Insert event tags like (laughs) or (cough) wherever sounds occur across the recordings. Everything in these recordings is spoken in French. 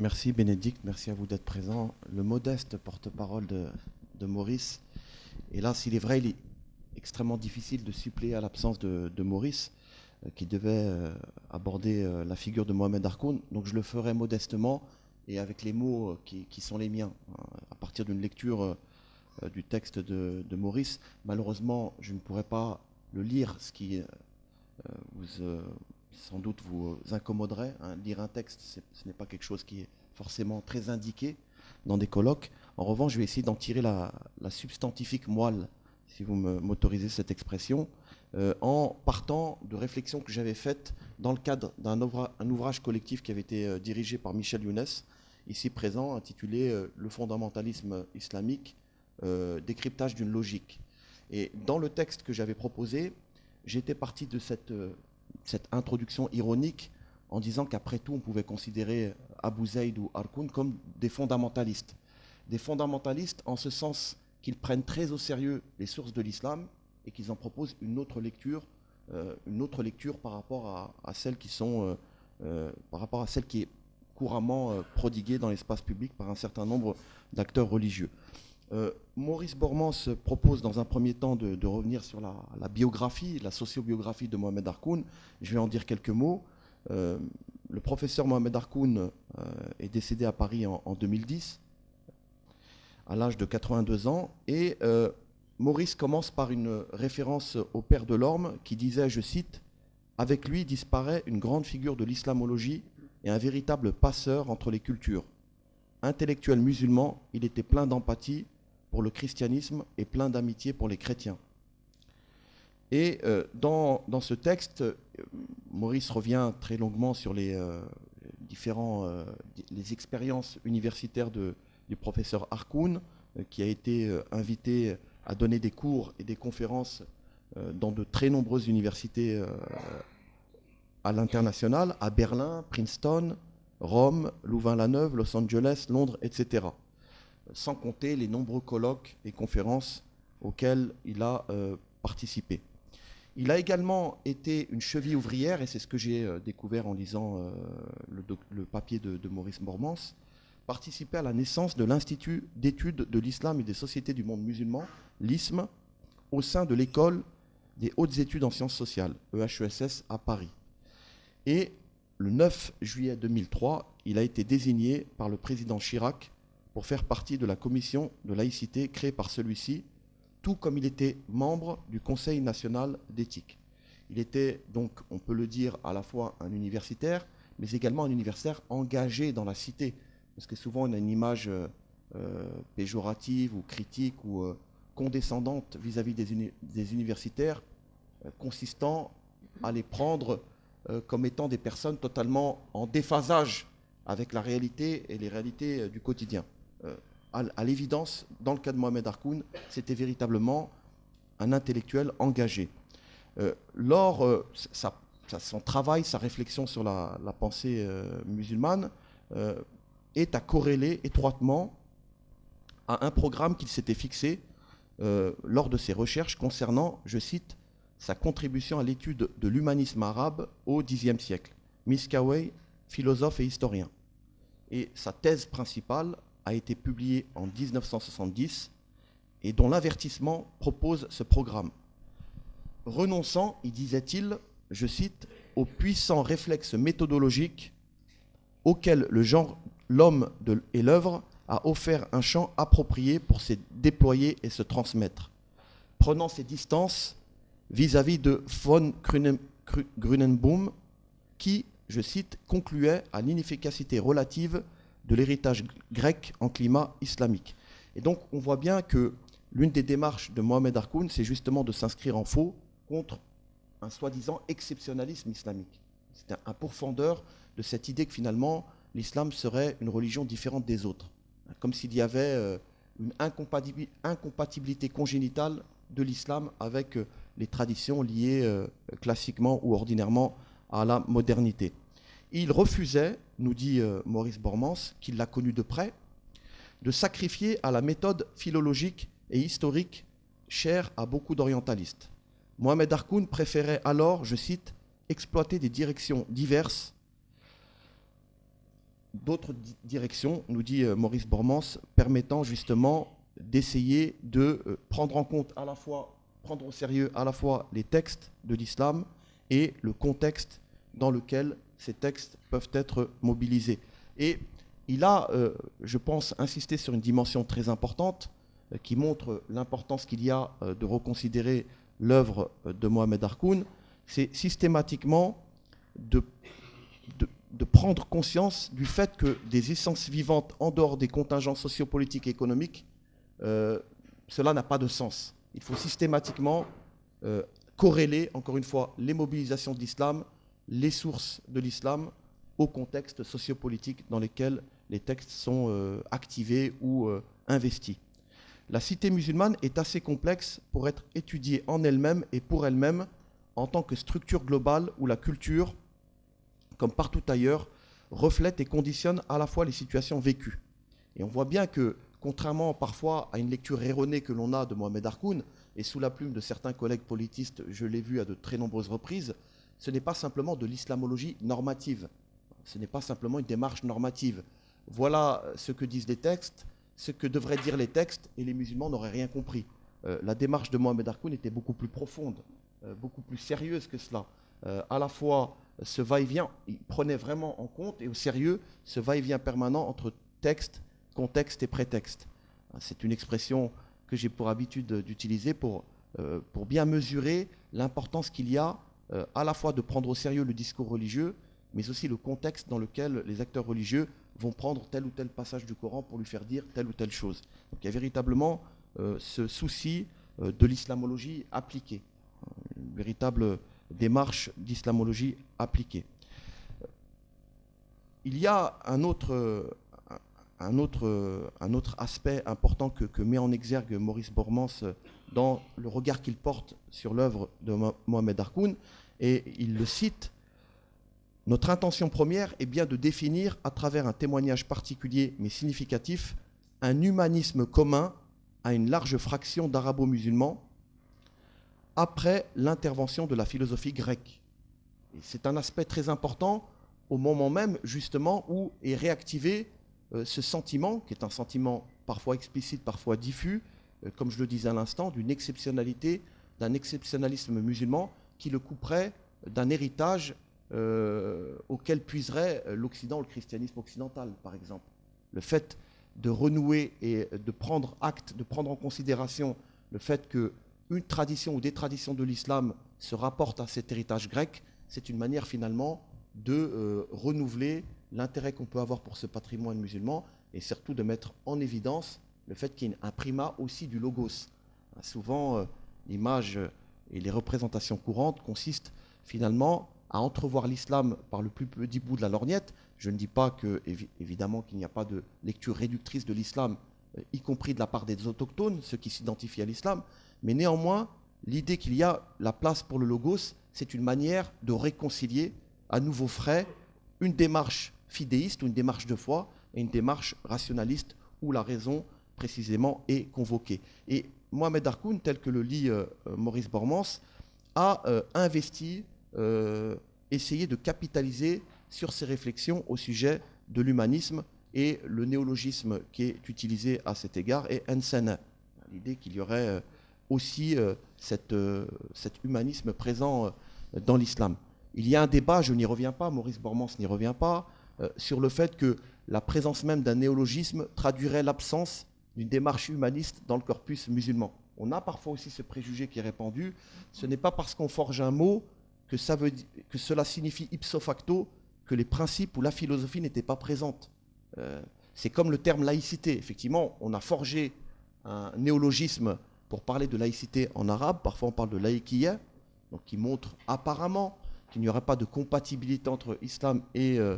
Merci Bénédicte, merci à vous d'être présent. Le modeste porte-parole de, Maurice. Et là, s'il est vrai, il est extrêmement difficile de suppléer à l'absence de, Maurice, euh, qui devait euh, aborder euh, la figure de Mohamed Harkoun. Donc je le ferai modestement et avec les mots qui, sont les miens, hein, à partir d'une lecture du texte de, Maurice. Malheureusement, je ne pourrai pas le lire, ce qui vous sans doute vous incommoderait. Hein. Lire un texte, ce n'est pas quelque chose qui est forcément très indiqué dans des colloques. En revanche, je vais essayer d'en tirer la, substantifique moelle, si vous m'autorisez cette expression, euh, en partant de réflexions que j'avais faites dans le cadre d'un ouvrage collectif qui avait été euh, dirigé par Michel Younes, ici présent, intitulé euh, Le fondamentalisme islamique, décryptage d'une logique. Et dans le texte que j'avais proposé, j'étais parti de cette cette introduction ironique en disant qu'après tout, on pouvait considérer Abu Zayd ou Arkoun comme des fondamentalistes. Des fondamentalistes en ce sens qu'ils prennent très au sérieux les sources de l'islam et qu'ils en proposent une autre lecture, euh, une autre lecture par rapport à, qui sont, euh, euh, par rapport à celle qui est couramment prodiguée dans l'espace public par un certain nombre d'acteurs religieux. Euh, Maurice Bormans propose dans un premier temps de, revenir sur la, biographie, la sociobiographie de Mohamed Harkoun. Je vais en dire quelques mots. Euh, le professeur Mohamed Harkoun euh, est décédé à Paris en, 2010, à l'âge de 82 ans. Et Maurice commence par une référence au père de l'Orme qui disait, je cite, Avec lui disparaît une grande figure de l'islamologie et un véritable passeur entre les cultures. Intellectuel musulman, il était plein d'empathie pour le christianisme et plein d'amitié pour les chrétiens. Et euh, dans, ce texte, euh, Maurice revient très longuement sur les euh, différents expériences universitaires du professeur Harkoun, qui a été invité à donner des cours et des conférences dans de très nombreuses universités à l'international, à Berlin, Princeton, Rome, Louvain-la-Neuve, Los Angeles, Londres, etc sans compter les nombreux colloques et conférences auxquels il a euh, participé. Il a également été une cheville ouvrière, et c'est ce que j'ai euh, découvert en lisant euh, le, papier de, Maurice Bormans, participé à la naissance de l'Institut d'études de l'islam et des sociétés du monde musulman, l'ISM, au sein de l'école des hautes études en sciences sociales, EHESS, à Paris. Et le 9 juillet 2003, il a été désigné par le président Chirac pour faire partie de la commission de laïcité créée par celui-ci, tout comme il était membre du Conseil national d'éthique. Il était donc, on peut le dire, à la fois un universitaire, mais également un universitaire engagé dans la cité. Parce que souvent, on a une image euh, euh, péjorative ou critique ou euh, condescendante vis-à-vis des, universitaires, consistant à les prendre comme étant des personnes totalement en déphasage avec la réalité et les réalités du quotidien. Euh, à, l'évidence, dans le cas de Mohamed Harkoun, c'était véritablement un intellectuel engagé. Euh, lors euh, son travail, sa réflexion sur la, pensée musulmane est à corréler étroitement à un programme qu'il s'était fixé lors de ses recherches concernant, je cite, sa contribution à l'étude de l'humanisme arabe au Xe siècle. Miskaway, philosophe et historien. Et sa thèse principale a été publié en 1970 et dont l'avertissement propose ce programme. Renonçant, y disait-il, je cite, aux puissants réflexes méthodologiques auxquels le genre, l'homme et l'œuvre a offert un champ approprié pour se déployer et se transmettre, prenant ses distances vis-à-vis de von Grunenboom, qui, je cite, concluait à l'inefficacité relative de l'héritage grec en climat islamique. Et donc on voit bien que l'une des démarches de Mohamed Harkoun, c'est justement de s'inscrire en faux contre un soi-disant exceptionnalisme islamique. C'est un pourfendeur de cette idée que finalement l'islam serait une religion différente des autres, comme s'il y avait euh, une incompatibilité congénitale de l'islam avec euh, les traditions liées euh, classiquement ou ordinairement à la modernité. Il refusait, nous dit euh, Maurice Bormans, qu'il l'a connu de près, de sacrifier à la méthode philologique et historique chère à beaucoup d'orientalistes. Mohamed Harkoun préférait alors, je cite, exploiter des directions diverses d'autres directions, nous dit Maurice Bormans, permettant justement d'essayer de prendre en compte à la fois, prendre au sérieux à la fois les textes de l'islam et le contexte dans lequel ces textes peuvent être mobilisés. Et il a, euh, je pense, insisté sur une dimension très importante euh, qui montre l'importance qu'il y a euh, de reconsidérer l'œuvre de Mohamed Harkoun, c'est systématiquement de, de, prendre conscience du fait que des essences vivantes en dehors des contingents sociopolitiques et économiques, cela n'a pas de sens. Il faut systématiquement corréler, encore une fois, les mobilisations de l'islam, les sources de l'islam au contexte sociopolitique dans lequel les textes sont euh, activés ou euh, investis. La cité musulmane est assez complexe pour être étudiée en elle-même et pour elle-même en tant que structure globale où la culture, comme partout ailleurs, reflète et conditionne à la fois les situations vécues. Et on voit bien que, contrairement parfois à une lecture erronée que l'on a de Mohamed Harkoun, et sous la plume de certains collègues politistes, je l'ai vu à de très nombreuses reprises, ce n'est pas simplement de l'islamologie normative, ce n'est pas simplement une démarche normative. Voilà ce que disent les textes, ce que devraient dire les textes, et les musulmans n'auraient rien compris. Euh, la démarche de Mohamed Harkoun était beaucoup plus profonde, euh, beaucoup plus sérieuse que cela. Euh, à la fois, ce va-et-vient, il prenait vraiment en compte et au sérieux ce va-et-vient permanent entre texte, contexte et prétexte. C'est une expression que j'ai pour habitude d'utiliser pour, pour bien mesurer l'importance qu'il y a à la fois de prendre au sérieux le discours religieux, mais aussi le contexte dans lequel les acteurs religieux vont prendre tel ou tel passage du Coran pour lui faire dire telle ou telle chose. Donc il y a véritablement euh, ce souci euh, de l'islamologie appliquée, une véritable démarche d'islamologie appliquée. Il y a un autre, un autre, un autre aspect important que, met en exergue Maurice Bormans dans le regard qu'il porte sur l'œuvre de Mohamed Harkoun, et il le cite notre intention première est bien de définir, à travers un témoignage particulier mais significatif, un humanisme commun à une large fraction d'arabo-musulmans après l'intervention de la philosophie grecque. C'est un aspect très important au moment même, justement, où est réactivé euh, ce sentiment, qui est un sentiment parfois explicite, parfois diffus, euh, comme je le disais à l'instant, d'une exceptionnalité, d'un exceptionnalisme musulman qui le couperait d'un héritage euh, auquel puiserait l'Occident, le christianisme occidental, par exemple. Le fait de renouer et de prendre acte, de prendre en considération le fait qu'une tradition ou des traditions de l'islam se rapportent à cet héritage grec, c'est une manière finalement de euh, renouveler l'intérêt qu'on peut avoir pour ce patrimoine musulman et surtout de mettre en évidence le fait qu'il y ait un primat aussi du logos. Souvent, euh, l'image et les représentations courantes consistent finalement à entrevoir l'islam par le plus petit bout de la lorgnette. Je ne dis pas que, évidemment, qu'il n'y a pas de lecture réductrice de l'islam, euh, y compris de la part des autochtones, ceux qui s'identifient à l'islam, mais néanmoins, l'idée qu'il y a la place pour le logos, c'est une manière de réconcilier à nouveau frais une démarche fidéiste ou une démarche de foi et une démarche rationaliste où la raison précisément est convoquée. Et Mohamed Harkoun, tel que le lit euh, Maurice Bormans, a euh, investi euh, essayer de capitaliser sur ces réflexions au sujet de l'humanisme et le néologisme qui est utilisé à cet égard est Ensene. L'idée qu'il y aurait aussi cette, cet humanisme présent dans l'islam. Il y a un débat, je n'y reviens pas, Maurice Bormans n'y revient pas, sur le fait que la présence même d'un néologisme traduirait l'absence d'une démarche humaniste dans le corpus musulman. On a parfois aussi ce préjugé qui est répandu. Ce n'est pas parce qu'on forge un mot que, cela signifie ipso facto que les principes ou la philosophie n'étaient pas présentes. Euh, c'est comme le terme laïcité. Effectivement, on a forgé un néologisme pour parler de laïcité en arabe. Parfois, on parle de laïkiyya, donc qui montre apparemment qu'il n'y aurait pas de compatibilité entre islam et, euh,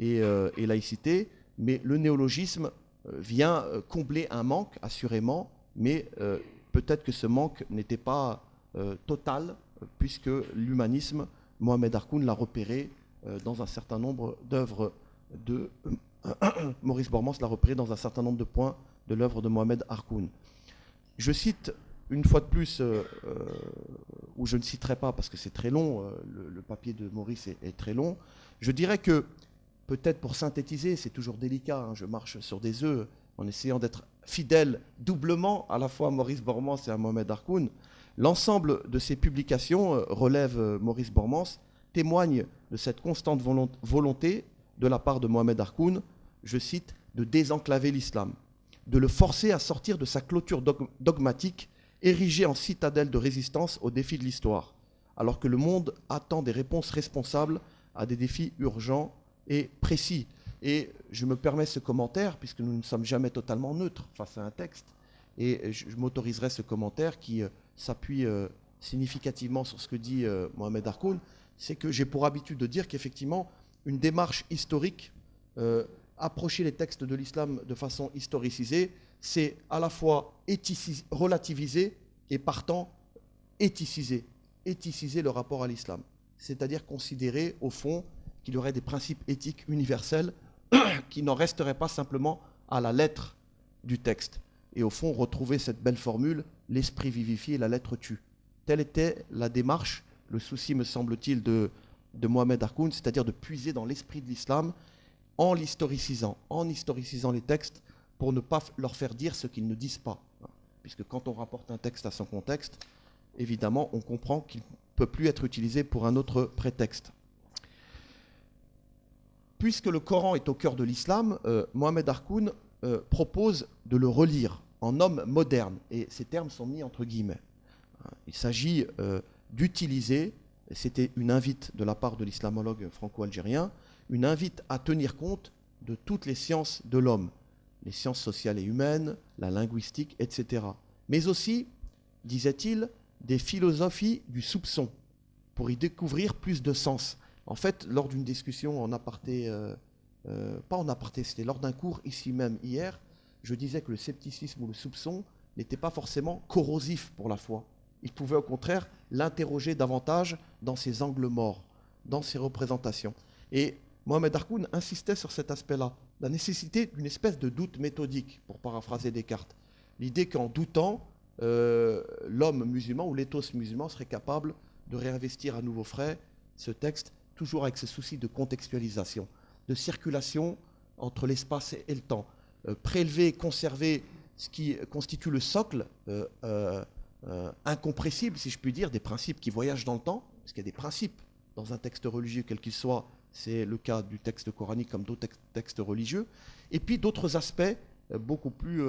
euh, et, laïcité. Mais le néologisme vient combler un manque, assurément, mais peut-être que ce manque n'était pas total puisque l'humanisme, Mohamed Harkoun l'a repéré euh, dans un certain nombre d'œuvres de... (coughs) Maurice Bormans l'a repéré dans un certain nombre de points de l'œuvre de Mohamed Harkoun. Je cite une fois de plus, euh, euh, ou je ne citerai pas parce que c'est très long, le, papier de Maurice est, très long, je dirais que peut-être pour synthétiser, c'est toujours délicat, hein, je marche sur des œufs en essayant d'être fidèle doublement à la fois à Maurice Bormans et à Mohamed Harkoun. L'ensemble de ces publications, euh, relève euh, Maurice Bormans, témoigne de cette constante volonté de la part de Mohamed Harkoun, je cite, de désenclaver l'islam, de le forcer à sortir de sa clôture dogmatique érigée en citadelle de résistance aux défis de l'histoire, alors que le monde attend des réponses responsables à des défis urgents et précis. Et je me permets ce commentaire, puisque nous ne sommes jamais totalement neutres face à un texte, et je, m'autoriserai ce commentaire qui euh, s'appuie euh, significativement sur ce que dit euh, Mohamed Harkoun, c'est que j'ai pour habitude de dire qu'effectivement, une démarche historique, approcher les textes de l'islam de façon historicisée, c'est à la fois relativiser et partant éthiciser, éthiciser le rapport à l'islam. C'est-à-dire considérer, au fond, qu'il y aurait des principes éthiques universels (clears throat) qui n'en resteraient pas simplement à la lettre du texte. Et au fond, retrouver cette belle formule, l'esprit vivifie et la lettre tue. Telle était la démarche, le souci, me semble-t-il, de, de Mohamed Harkoun, c'est-à-dire de puiser dans l'esprit de l'islam en l'historicisant, en historicisant les textes pour ne pas leur faire dire ce qu'ils ne disent pas. Puisque quand on rapporte un texte à son contexte, évidemment, on comprend qu'il ne peut plus être utilisé pour un autre prétexte puisque le Coran est au cœur de l'islam, euh, Mohamed Harkoun euh, propose de le relire en homme moderne. Et ces termes sont mis entre guillemets. Il s'agit euh, d'utiliser, c'était une invite de la part de l'islamologue franco-algérien, une invite à tenir compte de toutes les sciences de l'homme, les sciences sociales et humaines, la linguistique, etc. Mais aussi, disait-il, des philosophies du soupçon, pour y découvrir plus de sens. En fait, lors d'une discussion en aparté, euh, euh, pas en aparté, c'était lors d'un cours ici même hier, je disais que le scepticisme ou le soupçon n'était pas forcément corrosif pour la foi. Il pouvait au contraire l'interroger davantage dans ses angles morts, dans ses représentations. Et Mohamed Harkoun insistait sur cet aspect-là, la nécessité d'une espèce de doute méthodique, pour paraphraser Descartes. L'idée qu'en doutant, euh, l'homme musulman ou l'éthos musulman serait capable de réinvestir à nouveau frais ce texte toujours avec ce souci de contextualisation, de circulation entre l'espace et le temps. Euh, prélever, conserver ce qui constitue le socle euh, euh, incompressible, si je puis dire, des principes qui voyagent dans le temps, parce qu'il y a des principes dans un texte religieux, quel qu'il soit, c'est le cas du texte coranique comme d'autres textes religieux, et puis d'autres aspects beaucoup plus,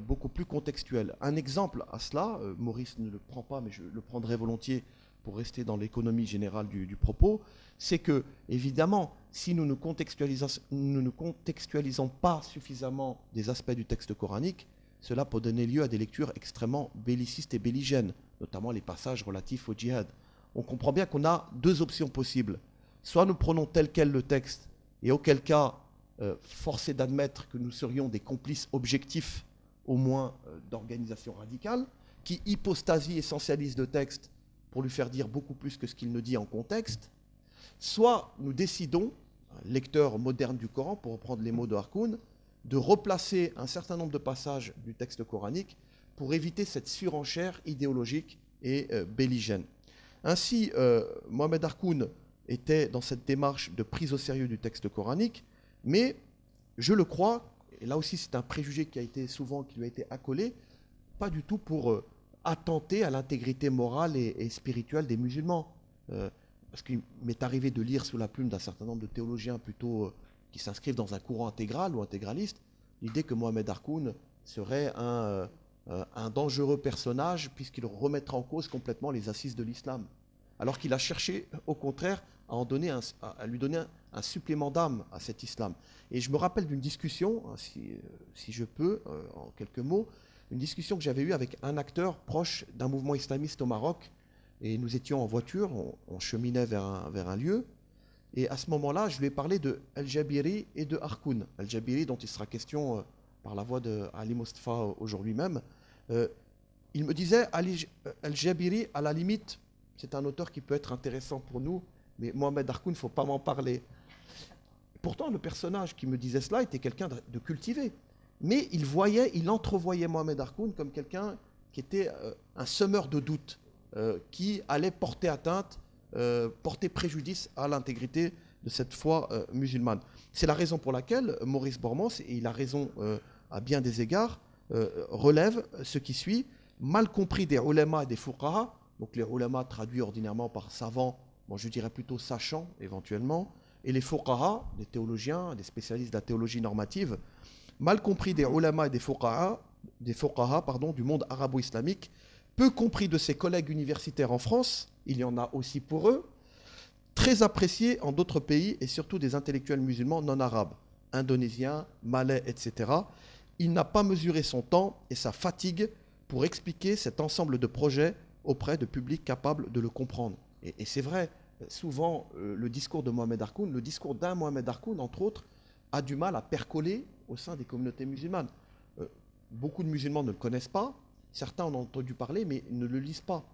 beaucoup plus contextuels. Un exemple à cela, Maurice ne le prend pas, mais je le prendrai volontiers pour rester dans l'économie générale du, propos, c'est que, évidemment, si nous ne, contextualisons, nous contextualisons pas suffisamment des aspects du texte coranique, cela peut donner lieu à des lectures extrêmement bellicistes et belligènes, notamment les passages relatifs au djihad. On comprend bien qu'on a deux options possibles. Soit nous prenons tel quel le texte, et auquel cas, euh, forcé d'admettre que nous serions des complices objectifs, au moins euh, d'organisations radicales, qui hypostasie essentialisent le texte lui faire dire beaucoup plus que ce qu'il ne dit en contexte, soit nous décidons, lecteur moderne du Coran, pour reprendre les mots de Harkoun, de replacer un certain nombre de passages du texte coranique pour éviter cette surenchère idéologique et euh, belligène. Ainsi, euh, Mohamed Harkoun était dans cette démarche de prise au sérieux du texte coranique, mais je le crois, et là aussi c'est un préjugé qui a été souvent, qui lui a été accolé, pas du tout pour euh, attenter à l'intégrité morale et, spirituelle des musulmans. Euh, parce qu'il m'est arrivé de lire sous la plume d'un certain nombre de théologiens plutôt euh, qui s'inscrivent dans un courant intégral ou intégraliste, l'idée que Mohamed Harkoun serait un, euh, un dangereux personnage puisqu'il remettra en cause complètement les assises de l'islam. Alors qu'il a cherché, au contraire, à, en donner à lui donner un, supplément d'âme à cet islam. Et je me rappelle d'une discussion, hein, si, je peux, en quelques mots, une discussion que j'avais eue avec un acteur proche d'un mouvement islamiste au Maroc. Et nous étions en voiture, on, cheminait vers un, lieu. Et à ce moment-là, je lui ai parlé de Al-Jabiri et de Harkoun. Al-Jabiri, dont il sera question euh, par la voix de Ali Mustafa aujourd'hui même. Euh, il me disait Al-Jabiri, à la limite, c'est un auteur qui peut être intéressant pour nous, mais Mohamed Harkoun, il ne faut pas m'en parler. Pourtant, le personnage qui me disait cela était quelqu'un de cultivé mais il voyait, il entrevoyait Mohamed Harkoun comme quelqu'un qui était euh, un semeur de doutes, euh, qui allait porter atteinte, euh, porter préjudice à l'intégrité de cette foi musulmane. C'est la raison pour laquelle Maurice Bormans, et il a raison à bien des égards, relève ce qui suit, mal compris des ulama et des fuqaha, donc les ulama traduits ordinairement par savants, bon, je dirais plutôt sachants éventuellement, et les fuqaha, des théologiens, des spécialistes de la théologie normative, mal compris des ulama et des fuqaha, du monde arabo-islamique, peu compris de ses collègues universitaires en France, il y en a aussi pour eux, très appréciés en d'autres pays et surtout des intellectuels musulmans non arabes, indonésiens, malais, etc. Il n'a pas mesuré son temps et sa fatigue pour expliquer cet ensemble de projets auprès de publics capables de le comprendre. Et, c'est vrai, souvent, euh, le discours de Mohamed Harkoun, le discours d'un Mohamed Harkoun, entre autres, a du mal à percoler au sein des communautés musulmanes. Euh, beaucoup de musulmans ne le connaissent pas, certains en ont entendu parler, mais ne le lisent pas.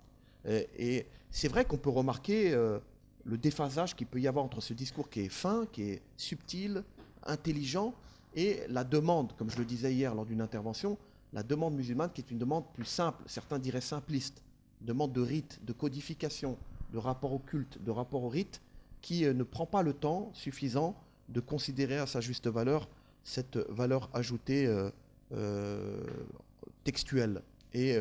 Et, et c'est vrai qu'on peut remarquer euh, le déphasage qu'il peut y avoir entre ce discours qui est fin, qui est subtil, intelligent, et la demande, comme je le disais hier lors d'une intervention, la demande musulmane qui est une demande plus simple, certains diraient simpliste, demande de rite, de codification, de rapport au culte, de rapport au rite, qui euh, ne prend pas le temps suffisant de considérer à sa juste valeur cette valeur ajoutée euh, euh, textuelle et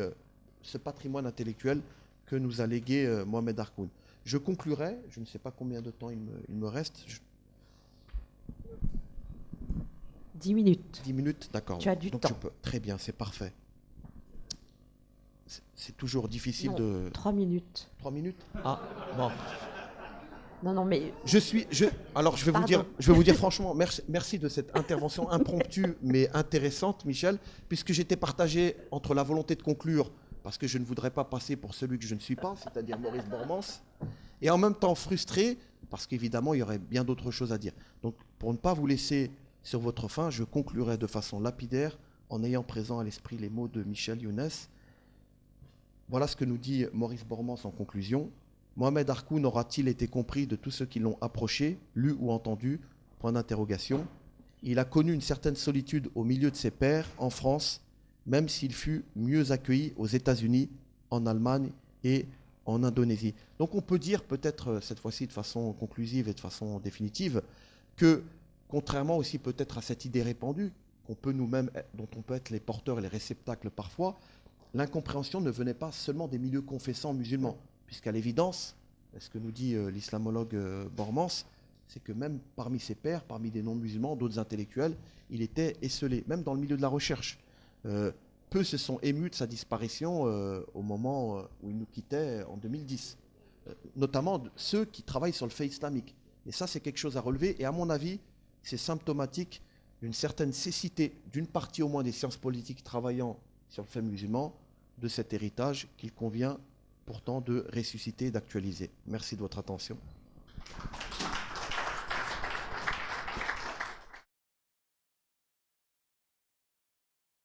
ce patrimoine intellectuel que nous a légué Mohamed Harkoun. Je conclurai, je ne sais pas combien de temps il me, reste. 10 minutes. 10 minutes, d'accord. Tu as du temps. Très bien, c'est parfait. C'est toujours difficile de. 3 minutes. 3 minutes? Ah, bon. Non, non, mais. Je suis. Je, alors, je vais, vous dire, je vais vous dire franchement, merci, merci de cette intervention impromptue (laughs) mais intéressante, Michel, puisque j'étais partagé entre la volonté de conclure, parce que je ne voudrais pas passer pour celui que je ne suis pas, c'est-à-dire Maurice Bormans, et en même temps frustré, parce qu'évidemment, il y aurait bien d'autres choses à dire. Donc, pour ne pas vous laisser sur votre fin, je conclurai de façon lapidaire en ayant présent à l'esprit les mots de Michel Younes. Voilà ce que nous dit Maurice Bormans en conclusion. Mohamed Harkoun aura-t-il été compris de tous ceux qui l'ont approché, lu ou entendu Point d'interrogation. Il a connu une certaine solitude au milieu de ses pairs en France, même s'il fut mieux accueilli aux États-Unis, en Allemagne et en Indonésie. Donc on peut dire peut-être euh, cette fois-ci de façon conclusive et de façon définitive que contrairement aussi peut-être à cette idée répandue qu'on peut nous-mêmes, dont on peut être les porteurs et les réceptacles parfois, l'incompréhension ne venait pas seulement des milieux confessants musulmans, puisqu'à l'évidence, ce que nous dit euh, l'islamologue euh, Bormans, c'est que même parmi ses pairs, parmi des non-musulmans, d'autres intellectuels, il était esselé, même dans le milieu de la recherche. Euh, peu se sont émus de sa disparition au moment où il nous quittait en 2010, notamment ceux qui travaillent sur le fait islamique. Et ça, c'est quelque chose à relever, et à mon avis, c'est symptomatique d'une certaine cécité d'une partie au moins des sciences politiques travaillant sur le fait musulman de cet héritage qu'il convient pourtant de ressusciter et d'actualiser. Merci de votre attention.